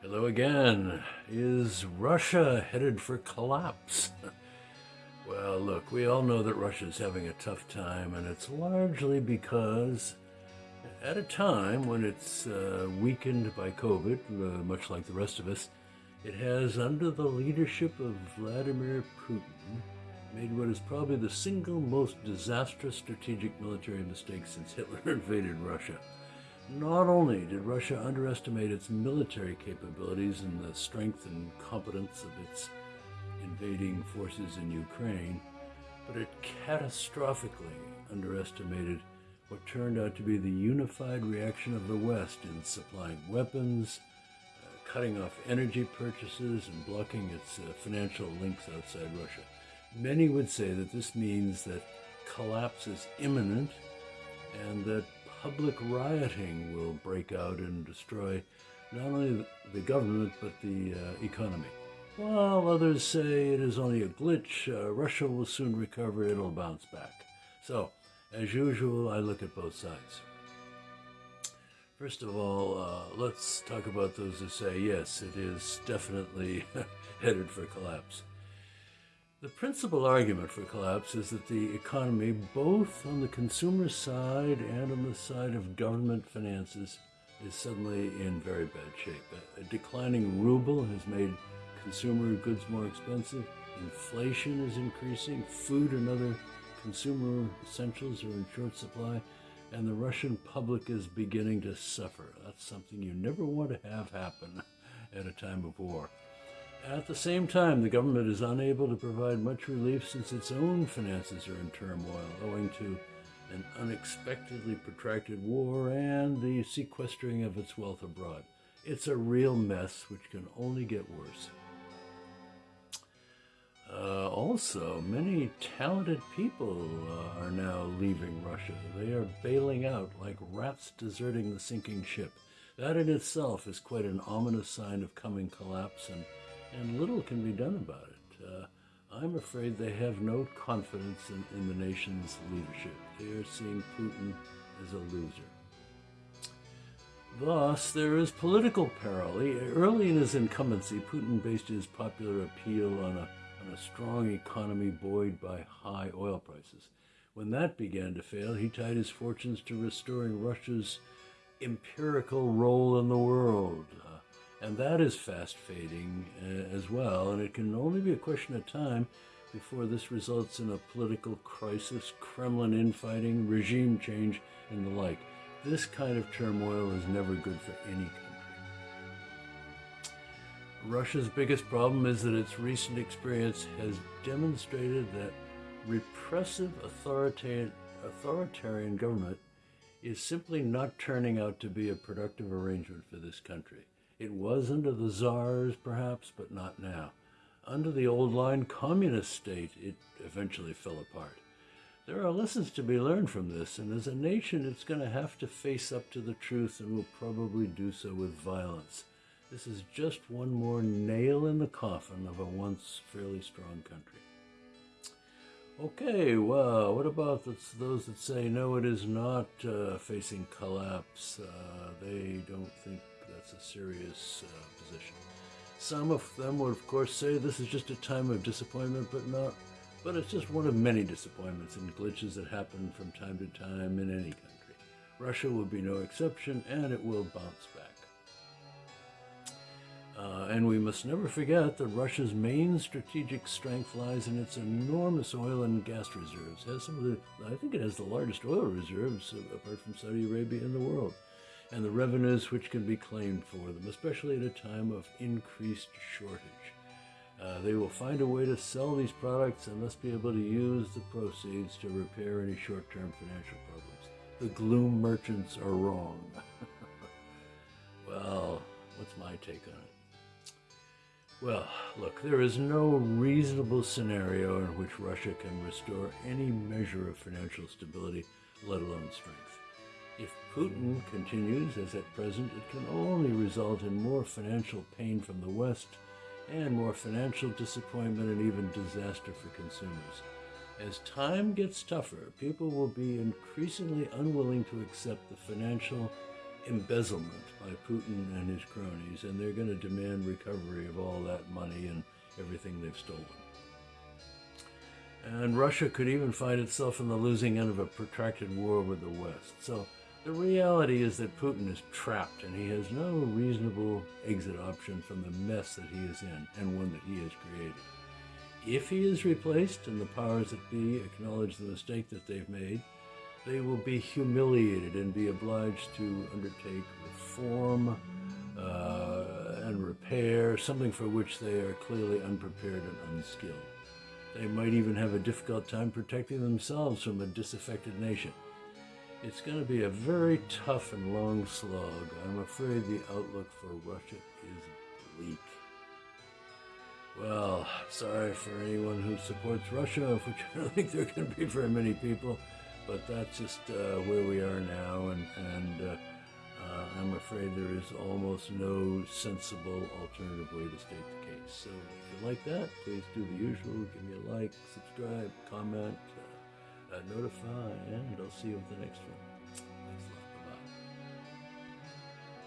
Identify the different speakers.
Speaker 1: Hello again. Is Russia headed for collapse? well, look, we all know that Russia's having a tough time, and it's largely because at a time when it's uh, weakened by COVID, uh, much like the rest of us, it has, under the leadership of Vladimir Putin, made what is probably the single most disastrous strategic military mistake since Hitler invaded Russia. Not only did Russia underestimate its military capabilities and the strength and competence of its invading forces in Ukraine, but it catastrophically underestimated what turned out to be the unified reaction of the West in supplying weapons, uh, cutting off energy purchases, and blocking its uh, financial links outside Russia. Many would say that this means that collapse is imminent and that public rioting will break out and destroy not only the government but the uh, economy. While others say it is only a glitch, uh, Russia will soon recover, it'll bounce back. So, as usual, I look at both sides. First of all, uh, let's talk about those who say, yes, it is definitely headed for collapse. The principal argument for collapse is that the economy, both on the consumer side and on the side of government finances, is suddenly in very bad shape. A, declining ruble has made consumer goods more expensive. Inflation is increasing. Food and other consumer essentials are in short supply. And the Russian public is beginning to suffer. That's something you never want to have happen at a time of war. At the same time, the government is unable to provide much relief since its own finances are in turmoil owing to an unexpectedly protracted war and the sequestering of its wealth abroad. It's a real mess which can only get worse. Uh, also, many talented people uh, are now leaving Russia. They are bailing out like rats deserting the sinking ship. That in itself is quite an ominous sign of coming collapse and and little can be done about it. Uh, I'm afraid they have no confidence in, in the nation's leadership. They are seeing Putin as a loser. Thus, there is political peril. Early in his incumbency, Putin based his popular appeal on a, on a strong economy buoyed by high oil prices. When that began to fail, he tied his fortunes to restoring Russia's empirical role in the world, and that is fast fading uh, as well. And it can only be a question of time before this results in a political crisis, Kremlin infighting, regime change, and the like. This kind of turmoil is never good for any country. Russia's biggest problem is that its recent experience has demonstrated that repressive authoritarian, authoritarian government is simply not turning out to be a productive arrangement for this country. It was under the czars, perhaps, but not now. Under the old line communist state, it eventually fell apart. There are lessons to be learned from this, and as a nation, it's going to have to face up to the truth and will probably do so with violence. This is just one more nail in the coffin of a once fairly strong country. Okay, well, what about those that say no, it is not uh, facing collapse? Uh, they don't think that's a serious uh, position. Some of them would, of course, say this is just a time of disappointment, but not. But it's just one of many disappointments and glitches that happen from time to time in any country. Russia will be no exception, and it will bounce back. Uh, and we must never forget that Russia's main strategic strength lies in its enormous oil and gas reserves. It has some of the, I think it has the largest oil reserves, uh, apart from Saudi Arabia, in the world and the revenues which can be claimed for them, especially at a time of increased shortage. Uh, they will find a way to sell these products and thus be able to use the proceeds to repair any short-term financial problems. The gloom merchants are wrong. well, what's my take on it? Well, look, there is no reasonable scenario in which Russia can restore any measure of financial stability, let alone strength. If Putin continues as at present, it can only result in more financial pain from the West and more financial disappointment and even disaster for consumers. As time gets tougher, people will be increasingly unwilling to accept the financial, embezzlement by Putin and his cronies, and they're going to demand recovery of all that money and everything they've stolen. And Russia could even find itself in the losing end of a protracted war with the West. So the reality is that Putin is trapped and he has no reasonable exit option from the mess that he is in and one that he has created. If he is replaced and the powers that be acknowledge the mistake that they've made, they will be humiliated and be obliged to undertake reform uh, and repair, something for which they are clearly unprepared and unskilled. They might even have a difficult time protecting themselves from a disaffected nation. It's going to be a very tough and long slog. I'm afraid the outlook for Russia is bleak. Well, sorry for anyone who supports Russia, which I don't think there can be very many people, but that's just uh, where we are now, and, and uh, uh, I'm afraid there is almost no sensible alternative way to state the case. So if you like that, please do the usual. Give me a like, subscribe, comment, uh, notify, and I'll see you with the next one.